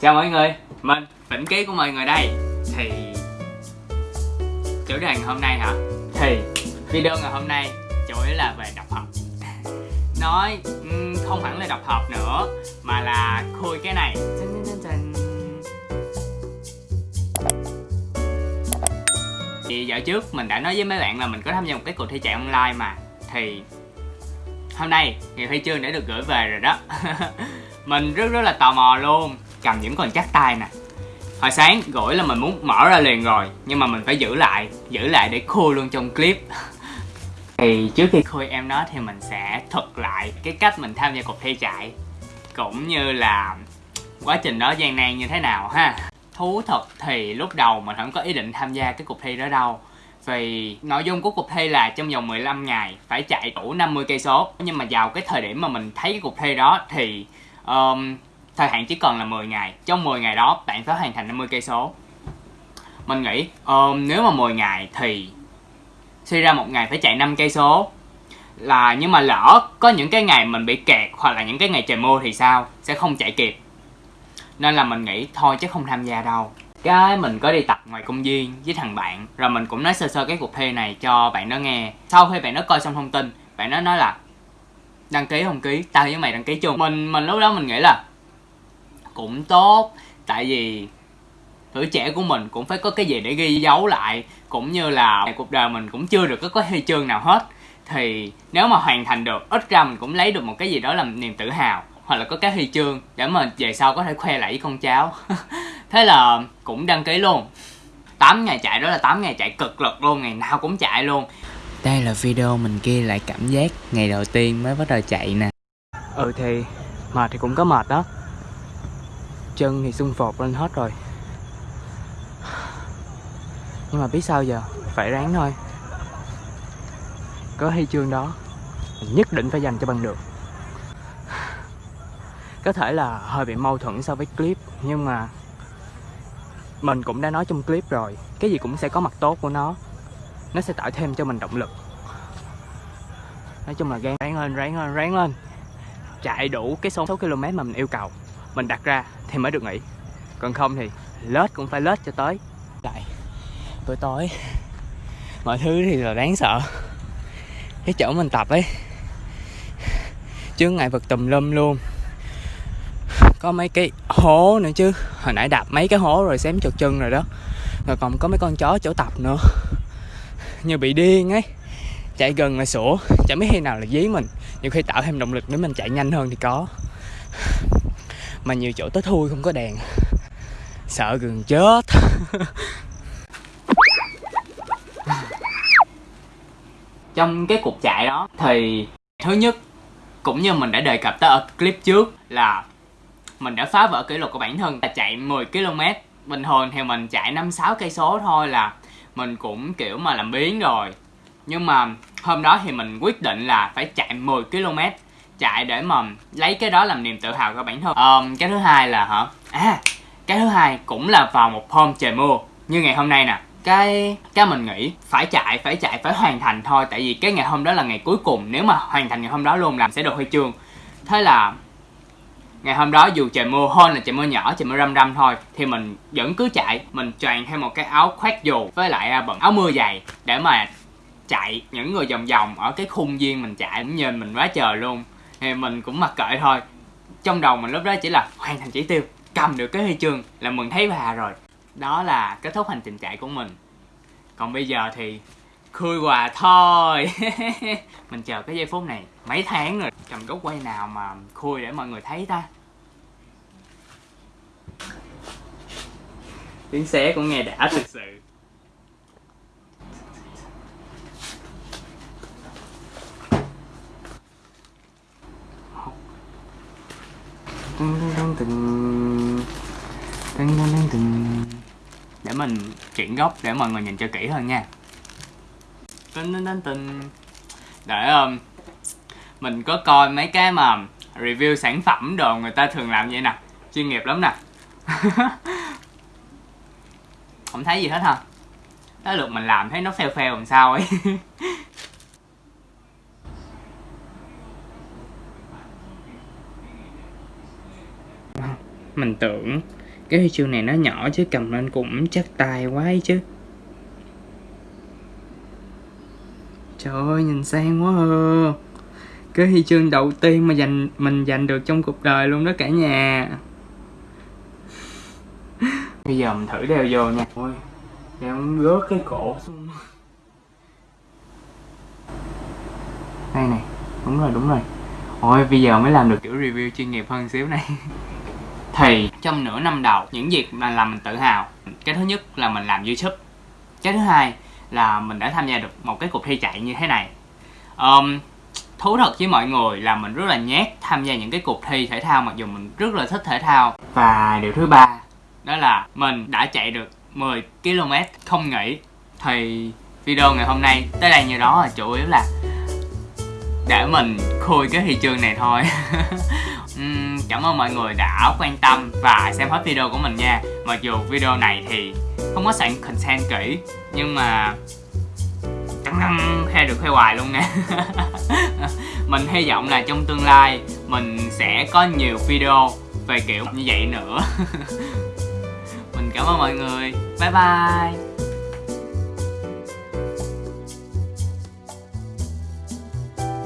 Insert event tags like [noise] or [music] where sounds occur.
Chào mọi người, mình Vĩnh Ký của mọi người đây. Thì chủ đề ngày hôm nay hả? Thì video ngày hôm nay chủ yếu là về đọc học. [laughs] Nói không hẳn là đọc học nữa Mà là khui cái này. Thì dạo trước mình đã nói với mấy bạn là mình có tham gia một cái cuộc thi chạy online mà. Thì hôm nay ngày huy chương đã được gửi về rồi đó. [laughs] Mình rất rất là tò mò luôn cầm những con chắc tay nè. Hồi sáng gửi là mình muốn mở ra liền rồi nhưng mà mình phải giữ lại giữ lại để khui luôn trong clip. [laughs] Thì trước khi khui em nó thì mình sẽ thuật lại cái cách mình tham gia cuộc thi chạy cũng như là quá trình đó gian nan như thế nào ha. Thú thật thì lúc đầu mình không có ý định tham gia cái cuộc thi đó đâu vì nội dung của cuộc thi là trong vòng 15 ngày phải chạy đủ 50 cây số. Nhưng mà vào cái thời điểm mà mình thấy cái cuộc thi đó thì um, thời hạn chỉ còn là 10 ngày trong 10 ngày đó bạn phải hoàn thành 50 cây số. Mình nghĩ um, nếu mà 10 ngày thì suy ra một ngày phải chạy 5 cây số. Là nhưng mà lỡ có những cái ngày mình bị kẹt hoặc là những cái ngày trời mưa thì sao? Sẽ không chạy kịp. Nên là mình nghĩ thôi chứ không tham gia đâu. Cái mình có đi tập ngoài công viên với thằng bạn rồi mình cũng nói sơ sơ cái cuộc thi này cho bạn đó nghe. Sau khi bạn đó coi xong thông tin bạn đó nói là đăng ký không ký tao với mày đăng ký chung. Mình mình lúc đó mình nghĩ là cũng tốt. Tại vì tuổi trẻ của mình cũng phải có cái gì để ghi dấu lại cũng như là cuộc đời mình cũng chưa được có cái huy chương nào hết. Thì nếu mà hoàn thành được ít ra mình cũng lấy được một cái gì đó làm niềm tự hào hoặc là có cái huy chương để mà về sau có thể khoe lại với con cháu. [laughs] Thế là cũng đăng ký luôn. 8 ngày chạy đó là 8 ngày chạy cực lực luôn ngày nào cũng chạy luôn. Đây là video mình ghi lại cảm giác ngày đầu tiên mới bắt đầu chạy nè. Ừ thì mệt thì cũng có mệt đó chân thì xung phột lên hết rồi. Nhưng mà biết sao giờ? Phải ráng thôi. Có huy chương đó mình nhất định phải dành cho bằng được. Có thể là hơi bị mâu thuẫn so với clip, nhưng mà mình cũng đã nói trong clip rồi, cái gì cũng sẽ có mặt tốt của nó. Nó sẽ tạo thêm cho mình động lực. Nói chung là gan ráng lên ráng lên ráng lên. Chạy đủ cái số số km mà mình yêu cầu mình đặt ra thì mới được nghỉ. Còn không thì lết cũng phải lết cho tới. Lại, buổi tối, mọi thứ thì là đáng sợ. Cái chỗ mình tập ấy chứ ngại vật tùm lum luôn. Có mấy cái hố nữa chứ. Hồi nãy đạp mấy cái hố rồi xém trượt chân rồi đó. Rồi còn có mấy con chó chỗ tập nữa. Như bị điên ấy. Chạy gần là sủa. Chẳng biết khi nào là dí mình. Nhiều khi tạo thêm động lực để mình chạy nhanh hơn thì có mà nhiều chỗ tới thui không có đèn. Sợ gần chết. [laughs] Trong cái cuộc chạy đó thì thứ nhất, cũng như mình đã đề cập tới ở clip trước, là mình đã phá vỡ kỷ lục của bản thân. Là chạy 10 km, bình thường thì mình chạy 5 6 cây số thôi là mình cũng, kiểu mà, làm biến rồi. Nhưng mà hôm đó thì mình quyết định là phải chạy 10 km chạy để mà lấy cái đó làm niềm tự hào của bản thân. Um, cái thứ hai là hả? À cái thứ hai cũng là vào một hôm trời mưa. Như ngày hôm nay nè cái cái mình nghĩ phải chạy phải chạy phải hoàn thành thôi. Tại vì cái ngày hôm đó là ngày cuối cùng. Nếu mà hoàn thành ngày hôm đó luôn làm sẽ được huy chương. Thế là ngày hôm đó dù trời mưa hơn là trời mưa nhỏ trời mưa râm râm thôi thì mình vẫn cứ chạy. Mình choàng thêm một cái áo khoác dù với lại à, bận áo mưa dày để mà chạy những người vòng vòng ở cái khung viên mình chạy. Cũng nhìn mình quá trời luôn thì mình cũng mặc kệ thôi. Trong đầu mình lúc đó chỉ là hoàn thành chỉ tiêu, cầm được cái huy chương là mừng thấy bà rồi. Đó là kết thúc hành trình chạy của mình. Còn bây giờ thì khui quà thôi. [laughs] Mình chờ cái giây phút này mấy tháng rồi. Cầm gốc quay nào mà khui để mọi người thấy ta? Tiếng xé cũng nghe đã thực sự. Để mình chuyển góc để mọi người nhìn cho kỹ hơn nha. Để um, mình có coi mấy cái mà review sản phẩm đồ người ta thường làm vậy nè. Chuyên nghiệp lắm nè. [laughs] Không thấy gì hết hả? Tới lượt mình làm thấy nó phèo phèo làm sao ấy. [laughs] mình tưởng cái huy chương này nó nhỏ chứ, cầm lên cũng chắc tay quá ấy chứ. Trời ơi, nhìn sang quá à. cái huy chương đầu tiên mà giành, mình giành được trong cuộc đời luôn đó cả nhà. [laughs] Bây giờ mình thử đeo vô nha. Ôi, đeo rớt cái cổ xuống. Đây này, đúng rồi đúng rồi. Ôi, bây giờ mới làm được kiểu review chuyên nghiệp hơn xíu này. [laughs] thì trong nửa năm đầu những việc mà làm mình tự hào. Cái thứ nhất là mình làm youtube. Cái thứ hai là mình đã tham gia được một cái cuộc thi chạy như thế này. Um, thú thật với mọi người là mình rất là nhát tham gia những cái cuộc thi thể thao mặc dù mình rất là thích thể thao. Và điều thứ ba đó là mình đã chạy được 10 km không nghỉ. Thì video ngày hôm nay tới đây như đó là chủ yếu là để mình khui cái thị trường này thôi. [laughs] uhm, cảm ơn mọi người đã quan tâm và xem hết video của mình nha. Mặc dù video này thì không có sẵn content kỹ nhưng mà cắn răng khoe được khoe hoài luôn nè [laughs] mình hy vọng là trong tương lai mình sẽ có nhiều video về kiểu như vậy nữa. [laughs] Mình cảm ơn mọi người. Bye bye.